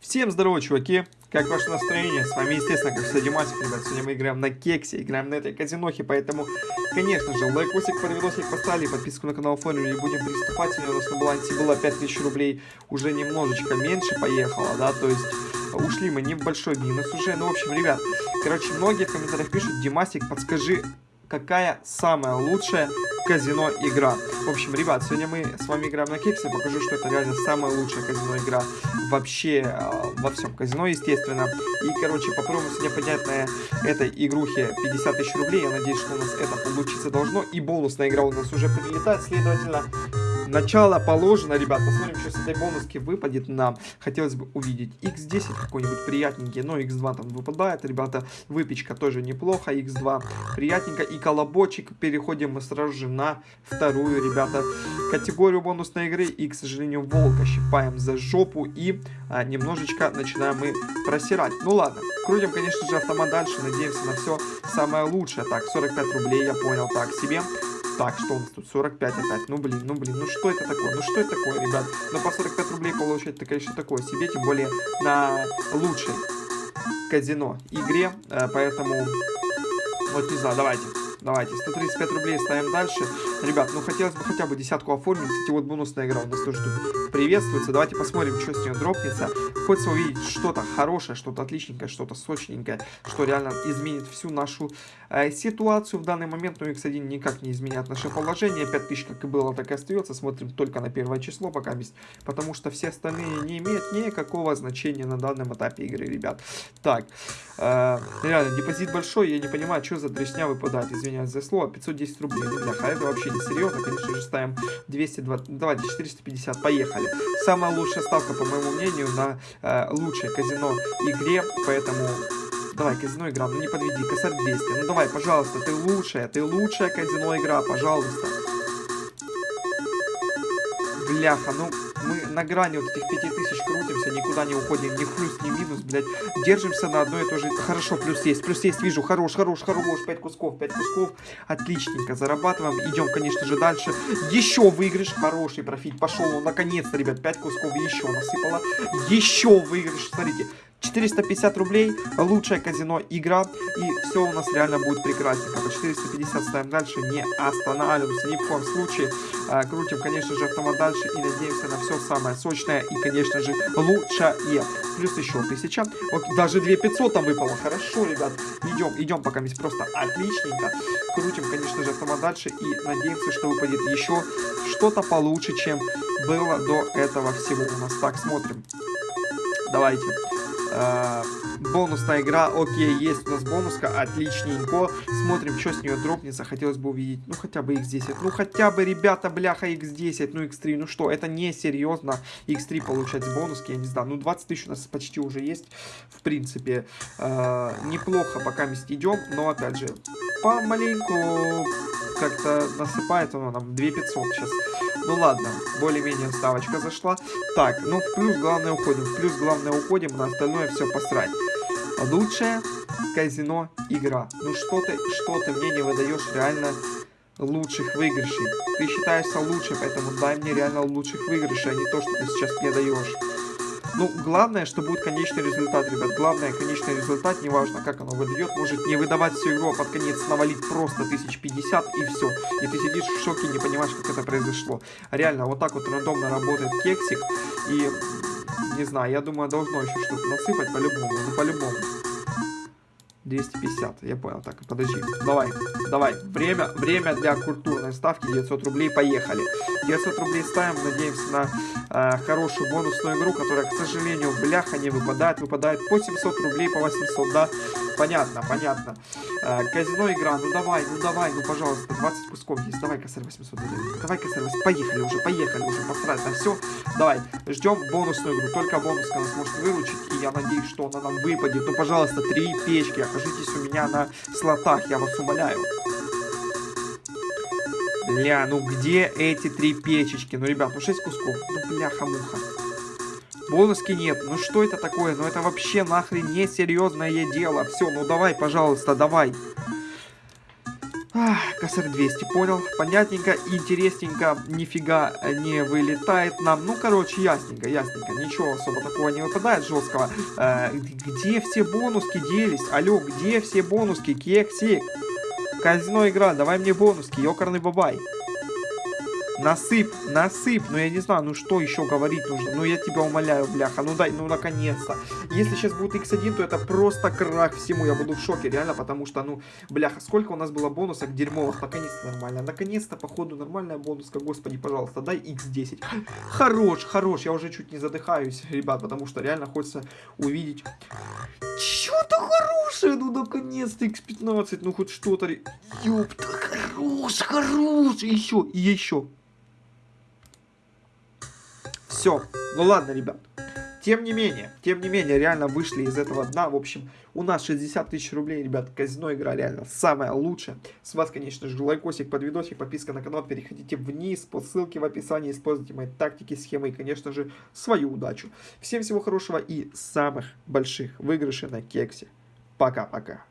Всем здорово, чуваки! Как ваше настроение? С вами, естественно, как всегда, Димасик, ребят. Сегодня мы играем на кексе, играем на этой казинохе, поэтому, конечно же, лайкосик под видосик поставили, подписку на канал оформили, будем приступать. У нас на балансе было 5000 рублей, уже немножечко меньше поехало, да, то есть ушли мы не в большой минус уже. Ну, в общем, ребят, короче, многие в комментариях пишут, Димасик, подскажи, какая самая лучшая казино игра. В общем, ребят, сегодня мы с вами играем на кексе. Покажу, что это реально самая лучшая казино игра вообще э, во всем казино, естественно. И, короче, попробуем сегодня поднять на этой игрухе 50 тысяч рублей. Я надеюсь, что у нас это получиться должно. И бонусная игра у нас уже прилетает. Следовательно, Начало положено, ребят. Посмотрим, что с этой бонуски выпадет нам. Хотелось бы увидеть x10 какой-нибудь приятненький. Но x2 там выпадает, ребята. Выпечка тоже неплохо. x2 приятненько. И колобочек. Переходим мы сразу же на вторую, ребята, категорию бонусной игры. И, к сожалению, волка щипаем за жопу. И а, немножечко начинаем мы просирать. Ну ладно. Крутим, конечно же, автомат дальше. Надеемся на все самое лучшее. Так, 45 рублей, я понял. Так, себе. Так, что у нас тут? 45 опять. Ну, блин, ну, блин, ну что это такое? Ну, что это такое, ребят? Ну, по 45 рублей получать, это, конечно, такое себе, тем более на лучшей казино игре. Э, поэтому, вот не знаю, давайте. Давайте, 135 рублей ставим дальше. Ребят, ну хотелось бы хотя бы десятку оформить. Кстати, вот бонусная игра у нас тоже тут приветствуется. Давайте посмотрим, что с нее дропнется. Хочется увидеть что-то хорошее, что-то отличненькое, что-то сочненькое, что реально изменит всю нашу э, ситуацию в данный момент. Но ну, X1 никак не изменят наше положение. 5000 как и было, так и остается. Смотрим только на первое число пока есть. Потому что все остальные не имеют никакого значения на данном этапе игры, ребят. Так, э, реально, депозит большой. Я не понимаю, что за дресня выпадает. Извините извиняюсь за слово, 510 рублей. Ну, бляха, это вообще не серьезно. Конечно же, ставим 220, давайте 450, поехали. Самая лучшая ставка, по моему мнению, на э, лучшей казино игре, поэтому... Давай, казино игра, ну не подведи, косарь 200. Ну давай, пожалуйста, ты лучшая, ты лучшая казино игра, пожалуйста. Бляха, ну мы на грани вот этих 5000 крутимся, никуда не уходим, ни плюс, ни минус, блядь. Держимся на одной и той же... Хорошо, плюс есть, плюс есть, вижу, хорош, хорош, хорош, 5 кусков, 5 кусков. Отличненько, зарабатываем. Идем, конечно же, дальше. Еще выигрыш, хороший профит, пошел, наконец-то, ребят, 5 кусков еще насыпало. Еще выигрыш, смотрите. 450 рублей, лучшее казино игра, и все у нас реально будет прекрасненько. По 450 ставим дальше, не останавливаемся ни в коем случае. А, крутим, конечно же, автомат дальше и надеемся на все самое сочное и, конечно же, лучшее. Плюс еще 1000. Вот даже 2500 там выпало. Хорошо, ребят. Идем, идем пока здесь просто отличненько. Крутим, конечно же, автомат дальше и надеемся, что выпадет еще что-то получше, чем было до этого всего у нас. Так, смотрим. Давайте. Э, бонусная игра, окей, есть у нас бонуска, отличненько. Смотрим, что с нее дропнется. Хотелось бы увидеть, ну, хотя бы x10. Ну, хотя бы, ребята, бляха, x10, ну, x3. Ну что, это не серьезно. x3 получать бонуски, я не знаю. Ну, 20 тысяч у нас почти уже есть. В принципе, э, неплохо пока вместе идем. Но, опять же, помаленьку как-то насыпает оно нам 2500 сейчас. Ну ладно, более-менее ставочка зашла. Так, ну в плюс главное уходим. В плюс главное уходим, на остальное все посрать. Лучшее казино игра. Ну что ты, что ты мне не выдаешь реально лучших выигрышей. Ты считаешься лучше, поэтому дай мне реально лучших выигрышей, а не то, что ты сейчас мне даешь. Ну, главное, что будет конечный результат, ребят. Главное, конечный результат, неважно, как оно выдает. Может не выдавать всю игру, а под конец навалить просто 1050 и все. И ты сидишь в шоке, не понимаешь, как это произошло. Реально, вот так вот рандомно работает кексик. И, не знаю, я думаю, должно еще что-то насыпать по-любому. Ну, по-любому. 250, я понял. Так, подожди. Давай, давай. Время, время для культурной ставки 900 рублей. Поехали. 900 рублей ставим. Надеемся на э, хорошую бонусную игру, которая, к сожалению, бляха не выпадает. Выпадает по 700 рублей, по 800, да. Понятно, понятно. Э, казино игра. Ну давай, ну давай, ну пожалуйста. 20 кусков есть. Давай, косарь 800 рублей. Давай, косарь 800. Поехали уже, поехали уже. Посрать на все. Давай, ждем бонусную игру. Только бонуска нас может выручить. И я надеюсь, что она нам выпадет. Ну, пожалуйста, три печки окажитесь у меня на слотах, я вас умоляю. Бля, ну где эти три печечки? Ну, ребят, ну 6 кусков. Ну, бляха-муха. Бонуски нет. Ну что это такое? Ну это вообще нахрен несерьезное дело. Все, ну давай, пожалуйста, давай. Ах, косарь 200, понял. Понятненько, интересненько, нифига не вылетает нам. Ну, короче, ясненько, ясненько. Ничего особо такого не выпадает жесткого. Э, где все бонуски делись? Алло, где все бонуски? Кексик. Казино игра, давай мне бонуски, ёкарный бабай. Насыпь, насыпь. Ну, я не знаю, ну что еще говорить нужно? Ну, я тебя умоляю, бляха. Ну, дай, ну, наконец-то. Если сейчас будет x1, то это просто крах всему. Я буду в шоке, реально, потому что, ну, бляха, сколько у нас было бонусов дерьмовых. Наконец-то нормально. Наконец-то, походу, нормальная бонуска. Господи, пожалуйста, дай x10. Хорош, хорош. Я уже чуть не задыхаюсь, ребят, потому что реально хочется увидеть... Что-то хорошее, ну, наконец-то x15. Ну, хоть что-то... Ёпта, хорош, хорош. Еще, и еще. Все. Ну ладно, ребят. Тем не менее, тем не менее, реально вышли из этого дна. В общем, у нас 60 тысяч рублей, ребят. Казино игра реально самая лучшая. С вас, конечно же, лайкосик под видосик, подписка на канал. Переходите вниз по ссылке в описании. Используйте мои тактики, схемы и, конечно же, свою удачу. Всем всего хорошего и самых больших выигрышей на кексе. Пока-пока.